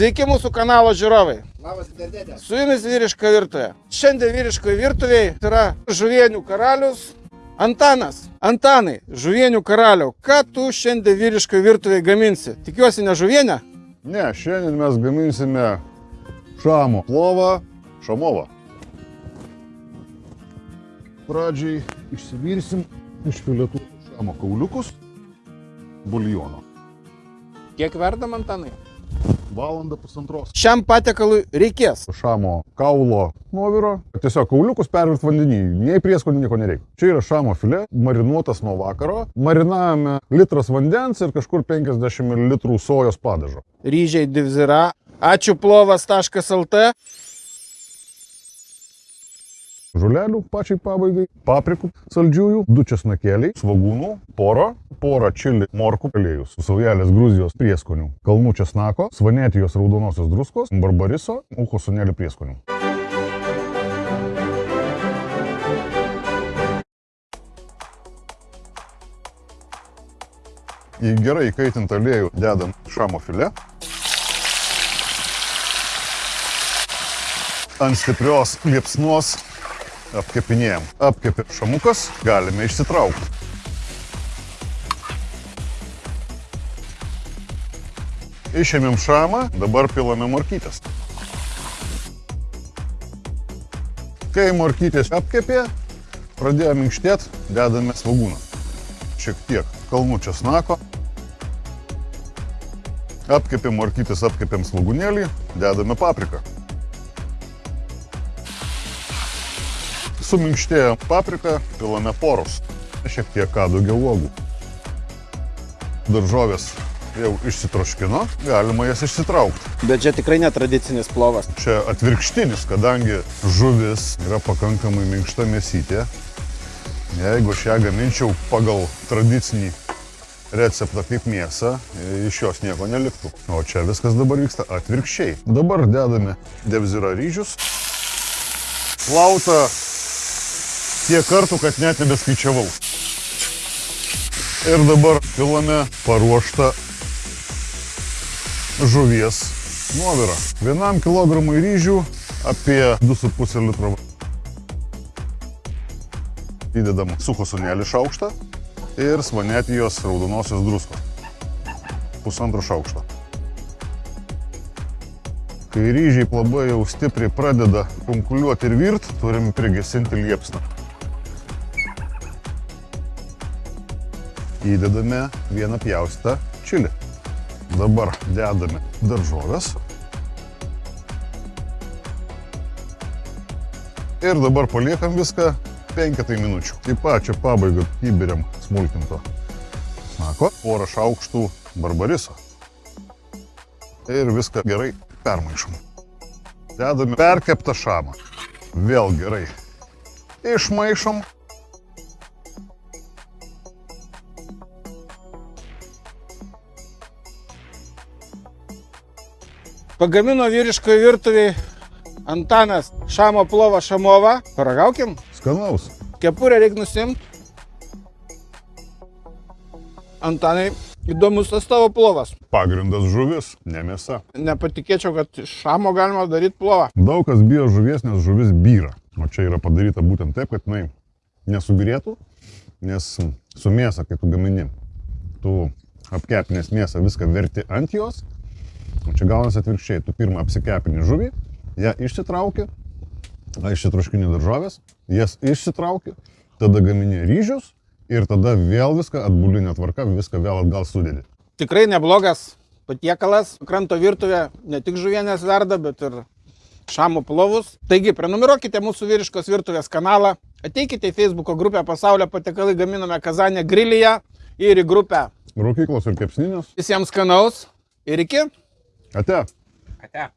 Sveiki mūsų kanalo žiūrovai. Labas, dėdė. Su jumis vyriška virtuvė. Šiandien vyriškoje virtuvėje yra žuvienių karalius Antanas. Antanai, žuvienių karaliau, ką tu šiandien vyriškoje virtuvėje gaminsi? Tikiuosi ne žuvienę? Ne, šiandien mes gaminsime šamo plovą, šamovą. Pradžiai išsivirsim iš filetų šamo kauliukus buljono. Kiek verdam Antanai? Valandą pusantros. Šiam patiekalui reikės Šamo kaulo nuoviro. Tiesiog kauliukus pervirt vandenį. Nei prieskonių nieko nereikia. Čia yra šamo filė, marinuotas nuo vakaro. Marinavome litras vandens ir kažkur 50 ml sojos padažo. ryžiai divzira. Ačiū plovas.lt. žolelių pačiai pabaigai, paprikų saldžiųjų, du česnakėliai, svagūnų, poro, porą čili morkų aliejus, saujelės Gruzijos prieskonių, kalnų česnako, svanetijos raudonosios druskos, barbariso, ucho sunelį prieskonių. Į gerai įkaitintą aliejų dedam šamo filė. Ant stiprios liepsnos apkepinėjom. Apkepė šamukas, galime išsitraukti. Išėmėm šamą, dabar pilame morkytės. Kai morkytės apkepė, pradėjo minkštėti, dedame svagūną. Šiek tiek kalnų česnako. Apkepėm morkytės, apkepėm svagūnėlį, dedame papriką. Suminkštėjo paprika, pilame porus. Šiek tiek ką daugiau uogų. Daržovės jau išsitroškino, galima jas išsitraukti. Bet čia tikrai netradicinis plovas. Čia atvirkštinis, kadangi žuvis yra pakankamai minkšta mėsytė. Jeigu aš ją gaminčiau pagal tradicinį receptą kaip mėsą, iš jos nieko neliktų. O čia viskas dabar vyksta atvirkščiai. Dabar dedame devzira ryžius. Plauta tiek kartų, kad net nebeskaičiavau. Ir dabar pilame paruoštą žuvies nuovirą. Vienam kilogramui ryžių apie 2,5 litro. Įdedam suko sunelį šaukštą ir svanetijos raudonosios druskos. Pusantro šaukšto. Kai ryžiai labai jau stipriai pradeda kunkuliuoti ir virt, turim prigesinti liepsną. Įdedame vieną pjaustą čili. Dabar dedame daržovės. Ir dabar paliekam viską penketai minučių. Į pačią pabaigą įberiam smulkinto snako, porą šaukštų barbariso. Ir viską gerai permaišom. Dedame perkeptą šamą. Vėl gerai. Išmaišom Pagamino vyriškoje virtuvėje Antanas šamo plovą šamovą. Paragaukim. skanaus. Kepurę reikia nusimti. Antanai, įdomus tas tavo plovas. Pagrindas žuvis, ne mėsa. Nepatikėčiau, kad iš šamo galima daryti plovą. Daug kas bijo žuvies, nes žuvis byra. O čia yra padaryta būtent taip, kad jinai nesubirėtų, nes su mėsa, kai tu gamini, tu apkepinės mėsą viską verti ant jos, čia gaunasi atvirkščiai. Tu pirmą apsikepini žuvį, ją išsitrauki, išsitroškini daržovės, jas išsitrauki, tada gamini ryžius ir tada vėl viską atbulinė tvarka, viską vėl atgal sudėdi. Tikrai neblogas patiekalas. Kranto virtuvė ne tik žuvienės verda, bet ir šamo plovus. Taigi, prenumeruokite mūsų vyriškos virtuvės kanalą, ateikite į Facebook grupę Pasaulio patiekalai gaminame Kazanė grilyje ir į grupę. Rūkyklos ir kepsninės. Visiems skanaus ir iki. Até! Até!